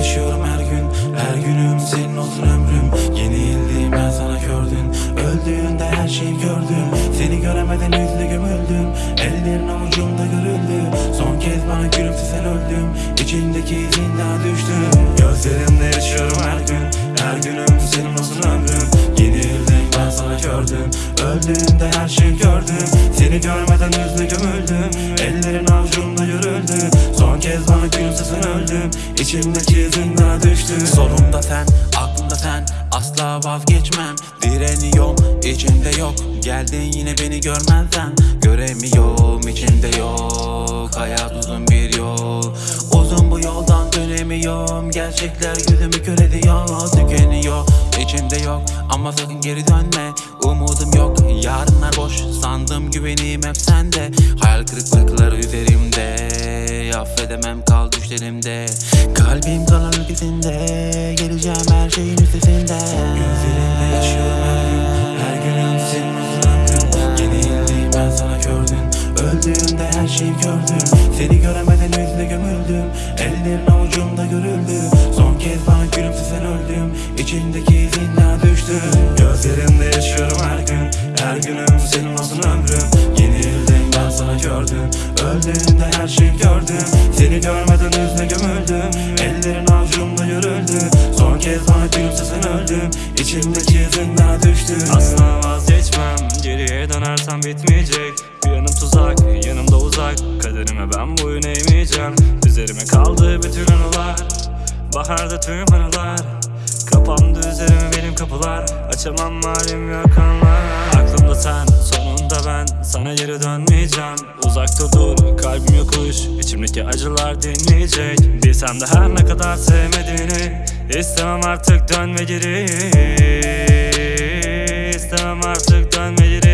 yaşıyorum her gün. Her günüm senin olsun ömrüm. Yenildim ben sana gördün Öldüğünde her şeyi gördüm. Seni göremeden yüzle gömüldüm. Ellerin avucumda görüldü. Son kez bana gülümse sen öldüm. İçindeki izin daha düştüm Gözlerimde yaşıyorum her gün. Her günüm senin olsun ömrüm. Yenildim ben sana gördüm. Öldüğünde her şeyi gördüm. Seni görmeden yüzle gömüldüm. Ellerin İçimdeki daha düştü. Solumda sen, aklımda sen. Asla vazgeçmem. Direniyorum, içimde yok. Geldin yine beni görmezsen. Göremiyorum, içimde yok. Hayat uzun bir yol. Uzun bu yoldan dönemiyorum. Gerçekler yüzümü kör ediyor. Tükeniyor, içimde yok. Ama sakın geri dönme Umudum yok, yarınlar boş. Sandım güvenim hep sende. Hayal kırıklıkları üzerimde. Affedemem kal düşlerimde. Kalbim kalan ülkesinde. Geleceğim her şeyin üstesinde. Gözlerinde yaşıyorum her gün. Her günüm senin uzun Yenildim ben sana gördüm. Öldüğümde her şeyi gördüm. Seni göremeden yüzle gömüldüm. Ellerin avucumda görüldü. Son kez bana gülümse sen öldüm İçindeki izin daha düştü. Gözlerimde yaşıyorum her gün Her günüm senin olsun ömrüm. Yenildim ben sana gördüm Öldüğümde her şeyi gördüm. Seni görmeden yüzle gömüldüm Ellerin avucumda görüldü Son kez bana gülümse sen öldüm İçimdeki izin daha düştü. Asla vazgeçmem Geriye dönersem bitmeyecek. Bir yanım tuzak yanımda uzak. Kaderime ben boyun eğmeyeceğim. Üzerime kaldı bütün anılar Baharda tüm anılar Kapandı üzerime benim kapılar. Açamam halim yok anlar Aklımda sen sonunda ben. Sana geri dönmeyeceğim. Uzakta dur kalbim yokuş. İçimdeki acılar dinleyecek. Bilsem de her ne kadar sevmediğini. İstemem artık dönme geri. İstemem artık dönme geri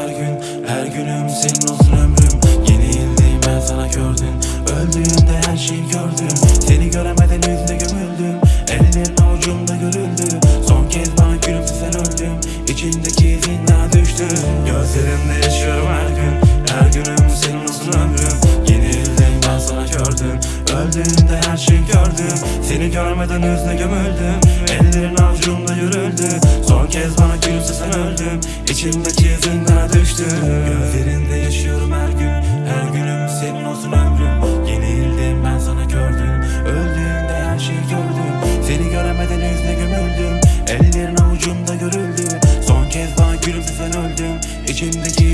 her gün Her günüm senin olsun ömrüm. Yenildim ben sana gördüm. Öldüğümde her şeyi gördüm. Seni göremeden Öldüğümde her şeyi gördüm Seni görmeden yüzle gömüldüm. Ellerin avucumda görüldü Son kez bana gülümse sen öldüm. İçimdeki izin daha düştü. Gözlerinde yaşıyorum her gün. Her günüm senin olsun ömrüm. Yenildim ben sana gördüm. Öldüğümde her şeyi gördüm. Seni göremeden yüzle gömüldüm. Ellerin avucumda görüldü. Son kez bana gülümse sen öldüm. İçimdeki